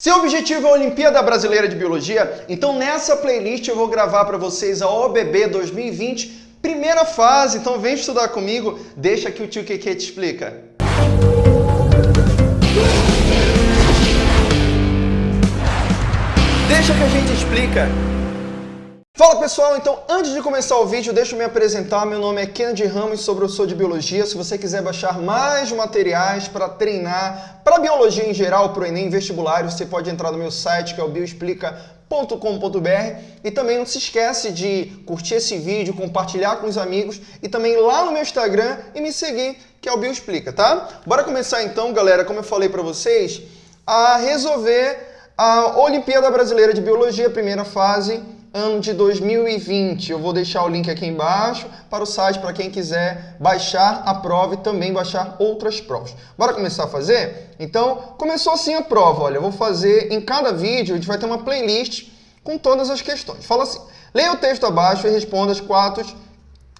Seu objetivo é a Olimpíada Brasileira de Biologia? Então nessa playlist eu vou gravar para vocês a OBB 2020, primeira fase. Então vem estudar comigo, deixa que o tio Keke te explica. Deixa que a gente explica. Fala pessoal, então antes de começar o vídeo, deixa eu me apresentar. Meu nome é Kennedy Ramos, Sou de Biologia. Se você quiser baixar mais materiais para treinar, para biologia em geral, para o Enem vestibular, você pode entrar no meu site, que é o bioexplica.com.br. E também não se esquece de curtir esse vídeo, compartilhar com os amigos e também lá no meu Instagram e me seguir, que é o Bioexplica, tá? Bora começar então, galera, como eu falei para vocês, a resolver a Olimpíada Brasileira de Biologia, primeira fase, ano de 2020. Eu vou deixar o link aqui embaixo para o site para quem quiser baixar a prova e também baixar outras provas. Bora começar a fazer? Então, começou assim a prova. Olha, eu vou fazer em cada vídeo, a gente vai ter uma playlist com todas as questões. Fala assim, leia o texto abaixo e responda as quatro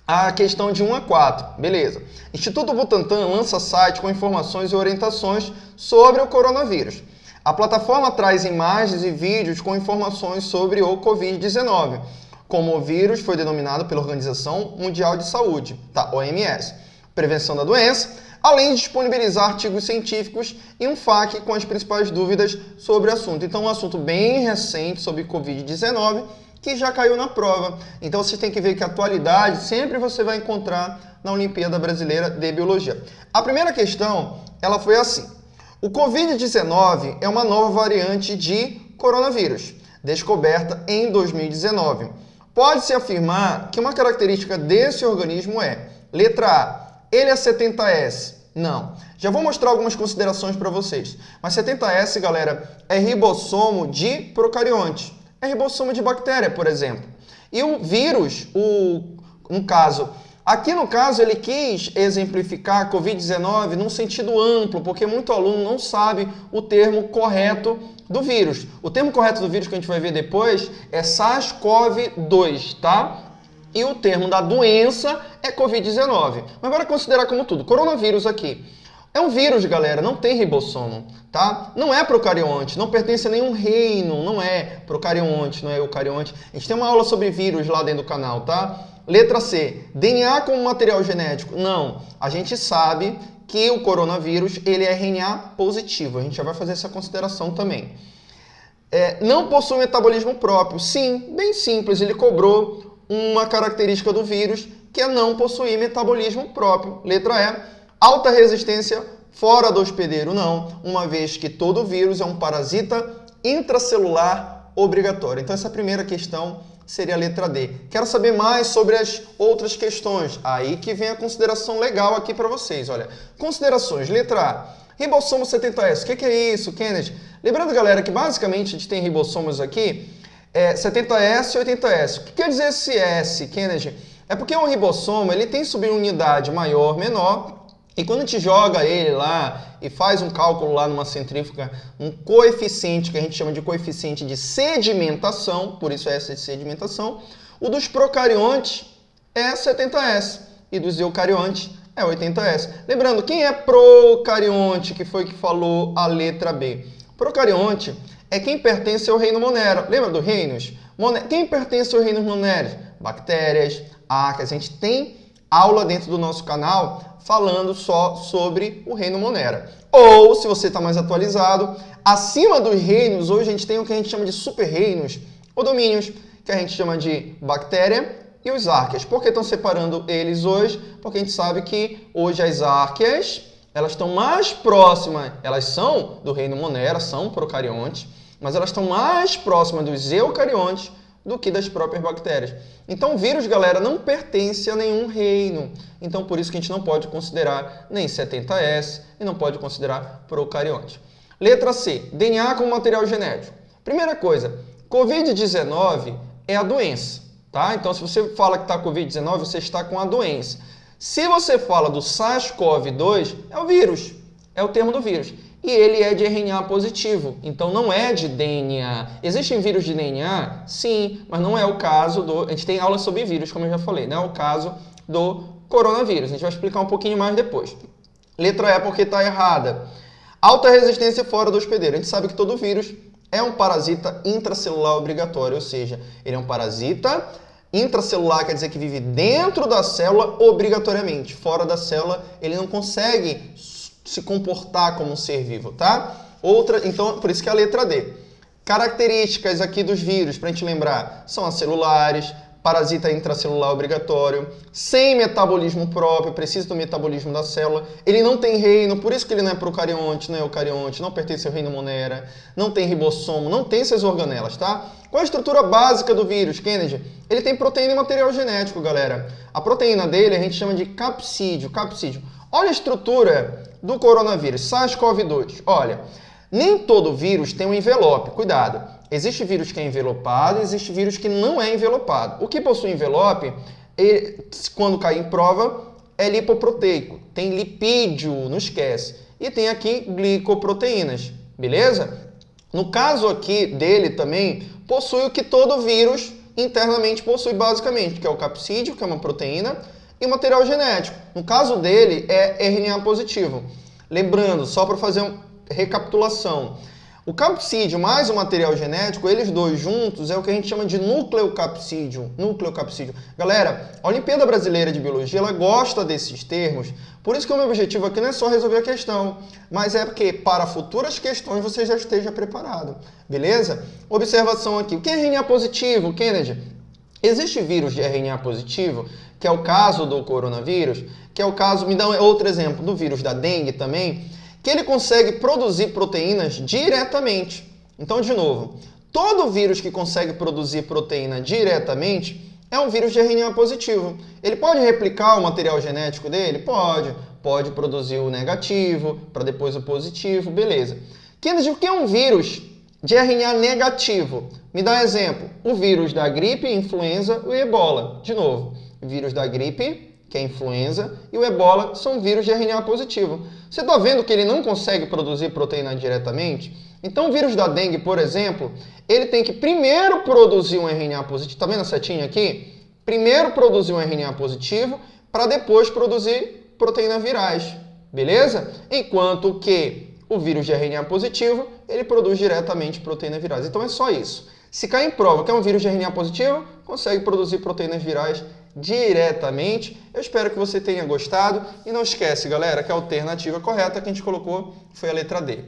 a questão de 1 a 4. Beleza. Instituto Butantan lança site com informações e orientações sobre o coronavírus. A plataforma traz imagens e vídeos com informações sobre o Covid-19, como o vírus foi denominado pela Organização Mundial de Saúde, tá? OMS, prevenção da doença, além de disponibilizar artigos científicos e um FAQ com as principais dúvidas sobre o assunto. Então, um assunto bem recente sobre Covid-19 que já caiu na prova. Então, você tem que ver que a atualidade sempre você vai encontrar na Olimpíada Brasileira de Biologia. A primeira questão, ela foi assim. O Covid-19 é uma nova variante de coronavírus, descoberta em 2019. Pode-se afirmar que uma característica desse organismo é, letra A, ele é 70S. Não. Já vou mostrar algumas considerações para vocês. Mas 70S, galera, é ribossomo de procarionte. É ribossomo de bactéria, por exemplo. E o vírus, o, no caso, Aqui no caso ele quis exemplificar a Covid-19 num sentido amplo, porque muito aluno não sabe o termo correto do vírus. O termo correto do vírus que a gente vai ver depois é SARS-CoV-2, tá? E o termo da doença é Covid-19. Mas bora considerar como tudo. Coronavírus aqui. É um vírus, galera, não tem ribossomo, tá? Não é procarionte, não pertence a nenhum reino, não é procarionte, não é eucarionte. A gente tem uma aula sobre vírus lá dentro do canal, tá? Letra C, DNA como material genético? Não, a gente sabe que o coronavírus ele é RNA positivo, a gente já vai fazer essa consideração também. É, não possui metabolismo próprio? Sim, bem simples, ele cobrou uma característica do vírus que é não possuir metabolismo próprio. Letra E, alta resistência fora do hospedeiro? Não, uma vez que todo vírus é um parasita intracelular obrigatório. Então essa primeira questão seria a letra D. Quero saber mais sobre as outras questões. Aí que vem a consideração legal aqui para vocês. Olha, considerações. Letra A. Ribossomo 70S. O que, que, é isso, Kennedy? Lembrando, galera, que basicamente a gente tem ribossomos aqui, é 70S e 80S. O que quer dizer esse S, Kennedy? É porque o ribossomo ele tem subunidade maior, menor, e quando a gente joga ele lá e faz um cálculo lá numa centrífuga, um coeficiente que a gente chama de coeficiente de sedimentação, por isso é essa de sedimentação, o dos procariontes é 70S e dos eucariontes é 80S. Lembrando, quem é procarionte, que foi que falou a letra B? Procarionte é quem pertence ao reino Monera. Lembra dos reinos? Quem pertence ao reino Monera? Bactérias, arcas. A gente tem aula dentro do nosso canal falando só sobre o reino Monera. Ou, se você está mais atualizado, acima dos reinos, hoje a gente tem o que a gente chama de super-reinos, ou domínios, que a gente chama de bactéria e os árqueas. Por que estão separando eles hoje? Porque a gente sabe que hoje as árqueas, elas estão mais próximas, elas são do reino Monera, são procariontes, mas elas estão mais próximas dos eucariontes do que das próprias bactérias. Então o vírus, galera, não pertence a nenhum reino. Então por isso que a gente não pode considerar nem 70S e não pode considerar procarionte. Letra C, DNA como material genético. Primeira coisa, Covid-19 é a doença, tá? Então se você fala que está Covid-19, você está com a doença. Se você fala do SARS-CoV-2, é o vírus, é o termo do vírus e ele é de RNA positivo, então não é de DNA. Existem vírus de DNA? Sim, mas não é o caso do... A gente tem aula sobre vírus, como eu já falei, não é o caso do coronavírus. A gente vai explicar um pouquinho mais depois. Letra E porque está errada. Alta resistência fora do hospedeiro. A gente sabe que todo vírus é um parasita intracelular obrigatório, ou seja, ele é um parasita intracelular, quer dizer que vive dentro da célula obrigatoriamente. Fora da célula, ele não consegue se comportar como um ser vivo, tá? Outra, então, por isso que é a letra D. Características aqui dos vírus, para a gente lembrar, são acelulares, parasita intracelular obrigatório, sem metabolismo próprio, precisa do metabolismo da célula. Ele não tem reino, por isso que ele não é procarionte, não é eucarionte, não pertence ao reino Monera, não tem ribossomo, não tem essas organelas, tá? Qual a estrutura básica do vírus, Kennedy? Ele tem proteína e material genético, galera. A proteína dele a gente chama de capsídio, capsídio. Olha a estrutura do coronavírus, SARS-CoV-2. Olha, nem todo vírus tem um envelope, cuidado. Existe vírus que é envelopado, existe vírus que não é envelopado. O que possui envelope, ele, quando cai em prova, é lipoproteico. Tem lipídio, não esquece. E tem aqui glicoproteínas, beleza? No caso aqui dele também, possui o que todo vírus internamente possui basicamente, que é o capsídeo, que é uma proteína, e material genético. No caso dele, é RNA positivo. Lembrando, só para fazer uma recapitulação, o capsídeo mais o material genético, eles dois juntos, é o que a gente chama de nucleocapsídeo. Nucleocapsídeo. Galera, a Olimpíada Brasileira de Biologia, ela gosta desses termos, por isso que o meu objetivo aqui não é só resolver a questão, mas é porque para futuras questões você já esteja preparado, beleza? Observação aqui, o que é RNA positivo, Kennedy? Existe vírus de RNA positivo, que é o caso do coronavírus, que é o caso, me dá outro exemplo, do vírus da dengue também, que ele consegue produzir proteínas diretamente. Então, de novo, todo vírus que consegue produzir proteína diretamente é um vírus de RNA positivo. Ele pode replicar o material genético dele? Pode. Pode produzir o negativo, para depois o positivo, beleza. Kennedy, o que é um vírus de RNA negativo? Me dá um exemplo. O vírus da gripe, influenza e ebola. De novo, vírus da gripe, que é a influenza, e o ebola são vírus de RNA positivo. Você está vendo que ele não consegue produzir proteína diretamente? Então o vírus da dengue, por exemplo, ele tem que primeiro produzir um RNA positivo. Está vendo a setinha aqui? Primeiro produzir um RNA positivo para depois produzir proteínas virais. Beleza? Enquanto que o vírus de RNA positivo, ele produz diretamente proteínas virais. Então é só isso. Se cair em prova que é um vírus de RNA positivo, consegue produzir proteínas virais diretamente. Eu espero que você tenha gostado e não esquece, galera, que a alternativa correta que a gente colocou foi a letra D.